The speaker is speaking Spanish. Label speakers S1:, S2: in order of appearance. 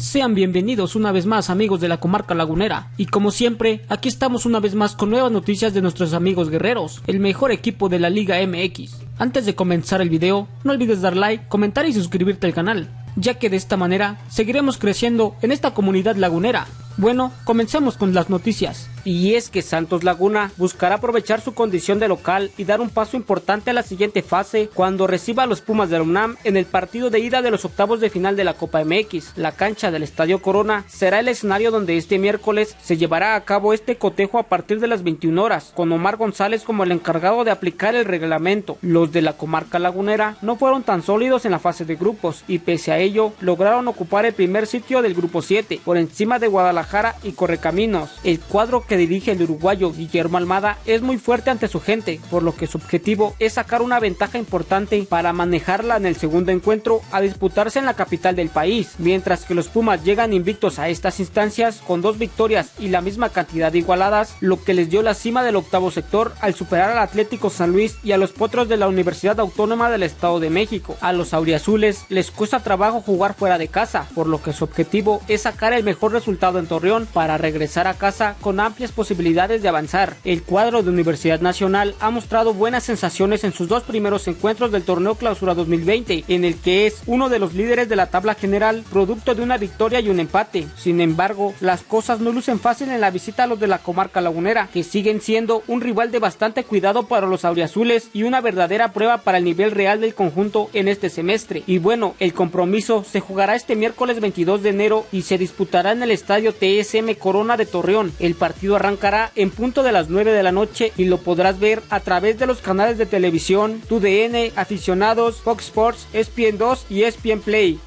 S1: Sean bienvenidos una vez más amigos de la comarca lagunera y como siempre aquí estamos una vez más con nuevas noticias de nuestros amigos guerreros, el mejor equipo de la Liga MX. Antes de comenzar el video no olvides dar like, comentar y suscribirte al canal, ya que de esta manera seguiremos creciendo en esta comunidad lagunera. Bueno, comencemos con las noticias.
S2: Y es que Santos Laguna buscará aprovechar su condición de local y dar un paso importante a la siguiente fase cuando reciba a los Pumas de la UNAM en el partido de ida de los octavos de final de la Copa MX. La cancha del Estadio Corona será el escenario donde este miércoles se llevará a cabo este cotejo a partir de las 21 horas, con Omar González como el encargado de aplicar el reglamento. Los de la comarca lagunera no fueron tan sólidos en la fase de grupos y pese a ello lograron ocupar el primer sitio del grupo 7 por encima de Guadalajara y Correcaminos. El cuadro que dirige el uruguayo Guillermo Almada es muy fuerte ante su gente, por lo que su objetivo es sacar una ventaja importante para manejarla en el segundo encuentro a disputarse en la capital del país, mientras que los Pumas llegan invictos a estas instancias con dos victorias y la misma cantidad de igualadas, lo que les dio la cima del octavo sector al superar al Atlético San Luis y a los Potros de la Universidad Autónoma del Estado de México. A los auriazules les cuesta trabajo jugar fuera de casa, por lo que su objetivo es sacar el mejor resultado en Torreón para regresar a casa con amplias posibilidades de avanzar. El cuadro de Universidad Nacional ha mostrado buenas sensaciones en sus dos primeros encuentros del torneo Clausura 2020, en el que es uno de los líderes de la tabla general, producto de una victoria y un empate. Sin embargo, las cosas no lucen fácil en la visita a los de la comarca lagunera, que siguen siendo un rival de bastante cuidado para los auriazules y una verdadera prueba para el nivel real del conjunto en este semestre. Y bueno, el compromiso se jugará este miércoles 22 de enero y se disputará en el estadio TSM Corona de Torreón. El partido arrancará en punto de las 9 de la noche y lo podrás ver a través de los canales de televisión, TUDN, Aficionados, Fox Sports, ESPN 2 y ESPN Play.